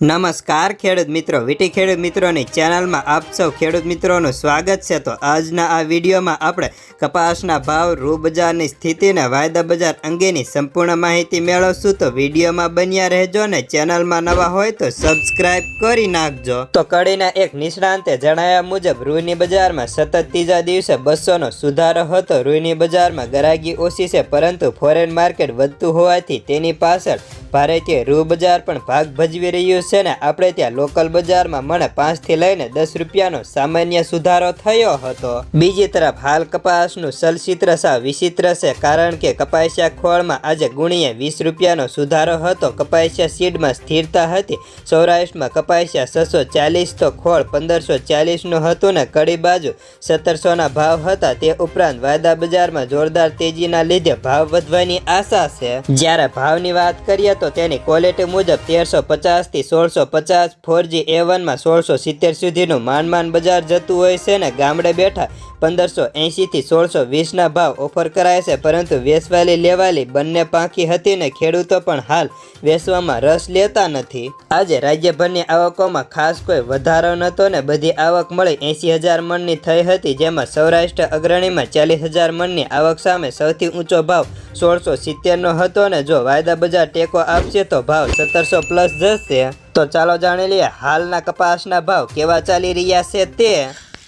નમસ્કાર ખેડૂત મિત્રો, વીટી ખેડૂત મિત્રોની ચેનલમાં આપ સૌ ખેડૂત મિત્રોનું સ્વાગત છે. તો આજના આ વિડીયોમાં આપણે કપાસના ભાવ રૂ બજારની સ્થિતિને વાયદા બજાર અંગેની સંપૂર્ણ માહિતી મેળવશું. તો વિડીયોમાં બન્યા રહેજો ને ચેનલમાં નવા હોય તો સબસ્ક્રાઇબ કરી નાખજો. તો કડીના એક નિષ્ણાંતે જણાવ્યા મુજબ રૂની બજારમાં સતત ત્રીજા દિવસે બસોનો સુધારો હતો. રૂની બજારમાં ગરાગી ઓછી છે, પરંતુ ફોરેન માર્કેટ વધતું હોવાથી તેની પાછળ ભારતીય રૂ બજાર પણ ભાગ ભજવી રહ્યું છે ને, આપણે ત્યાં લોકલ બજારમાં મને પાંચથી લઈને દસ રૂપિયાનો સામાન્ય સુધારો થયો હતો. બીજી તરફ હાલ કપાસનું ચલચિત્ર સાવ વિચિત્ર છે, કારણ કે કપાસિયા ખોળમાં આજે ગુણીએ વીસ રૂપિયાનો સુધારો હતો. કપાસિયા સીડમાં સ્થિરતા હતી. સૌરાષ્ટ્રમાં કપાસિયા છસો ચાલીસ તો ખોળ પંદરસો ચાલીસનું હતું ને, કડી બાજુ સત્તરસોના ભાવ હતા. તે ઉપરાંત વાયદા બજારમાં જોરદાર તેજીના લીધે ભાવ વધવાની આશા છે. જ્યારે ભાવની વાત કરીએ તો તેની ક્વોલિટી મુજબ તેરસો પચાસથી સોળસો પચાસ ફોરજી એ વનમાં સોળસો સિત્તેર સુધીનું માન માન બજાર જતું હોય છે ને ગામડે બેઠા પંદરસો એંશીથી સોળસો વીસના ભાવ ઓફર કરાય છે, પરંતુ વેચવાલી લેવાલી બંને પાંખી હતી ને ખેડૂતો પણ હાલ વેચવામાં રસ લેતા નથી. આજે રાજ્યભરની આવકોમાં ખાસ કોઈ વધારો નહોતો ને બધી આવક મળી એંશી હજાર મણની થઈ હતી, જેમાં સૌરાષ્ટ્ર અગ્રણીમાં ચાલીસ હજાર મણની આવક સામે સૌથી ઊંચો ભાવ સોળસો સિત્તેરનો હતો ને જો વાયદા બજાર ટેકો આપશે તો ભાવ સત્તરસો પ્લસ જશે. તો ચાલો જાણી લઈએ હાલના કપાસના ભાવ કેવા ચાલી રહ્યા છે તે.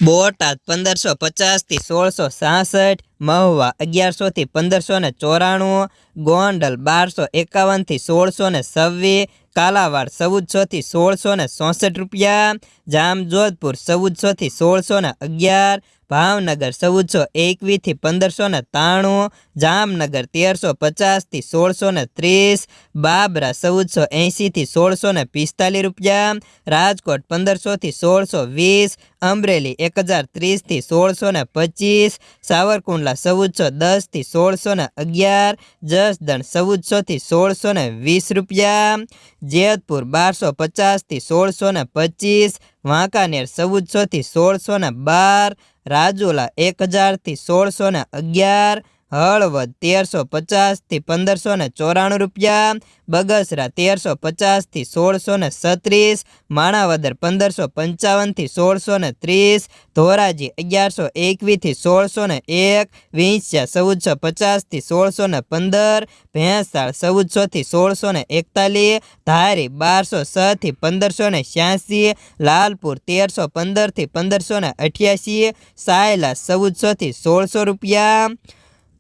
બોટાદ પંદરસો પચાસથી સોળસો સાસઠ, મહુવા અગિયારસોથી પંદરસો ને ચોરાણું, ગોંડલ બારસો એકાવનથી સોળસો ને છવ્વીસ કાલાવાડ ચૌદસોથી સોળસો ને ચોસઠ રૂપિયા, જામજોધપુર ચૌદસોથી સોળસો ને અગિયાર, ભાવનગર ચૌદસો એકવીસથી પંદરસો ને ત્રાણું, જામનગર તેરસો પચાસથી સોળસો ને ત્રીસ, બાબરા ચૌદસો એંશીથી સોળસો ને પિસ્તાલીસ રૂપિયા, રાજકોટ પંદરસોથી સોળસો વીસ, અમરેલી એક હજાર ત્રીસથી સોળસો ને પચીસ, સાવરકુંડલા ચૌદસો દસથી સોળસો ને અગિયાર, જસદણ ચૌદસોથી સોળસો ને વીસ રૂપિયા જેતપુર બારસો પચાસથી સોળસો ને પચીસ, વાંકાનેર ચૌદસોથી સોળસો ને બાર, રાજુલા એક હજારથી સોળસો ને અગિયાર હળવદ તેરસો પચાસથી પંદરસો ને ચોરાણું રૂપિયા, બગસરા તેરસો પચાસથી સોળસો ને છત્રીસ, માણાવદર પંદરસો પંચાવનથી સોળસો ને ત્રીસ, ધોરાજી અગિયારસો એકવીસથી સોળસો ને એક વિંછ્યા ચૌદસો પચાસથી સોળસો ને પંદર, ભેંસાળ ચૌદસોથી સોળસો ને એકતાલીસ, ધારી બારસો છથી પંદરસો ને છ્યાસી, લાલપુર તેરસો પંદરથી પંદરસો ને અઠ્યાસી, સાયલા ચૌદસોથી સોળસો રૂપિયા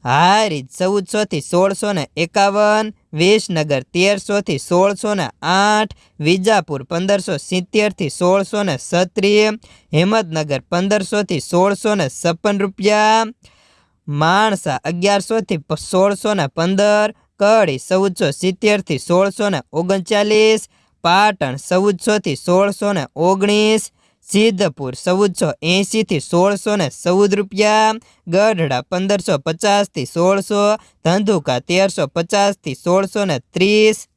હારી ચૌદસોથી સોળસો ને એકાવન, વિસનગર તેરસોથી સોળસો ને આઠ, વિજાપુર પંદરસો સિત્તેરથી સોળસો ને સત્રીસ હિંમતનગર પંદરસોથી સોળસો ને છપ્પન રૂપિયા, માણસા અગિયારસોથી સોળસો ને પંદર, કડી ચૌદસો સિત્તેરથી સોળસો ને ઓગણચાલીસ, પાટણ ચૌદસોથી સોળસો ને ઓગણીસ સિદ્ધપુર, ચૌદસો એંશીથી સોળસો ને ચૌદ રૂપિયા. ગઢડા, પંદરસો પચાસથી સોળસો. ધંધુકા, તેરસો પચાસથી સોળસો ને ત્રીસ.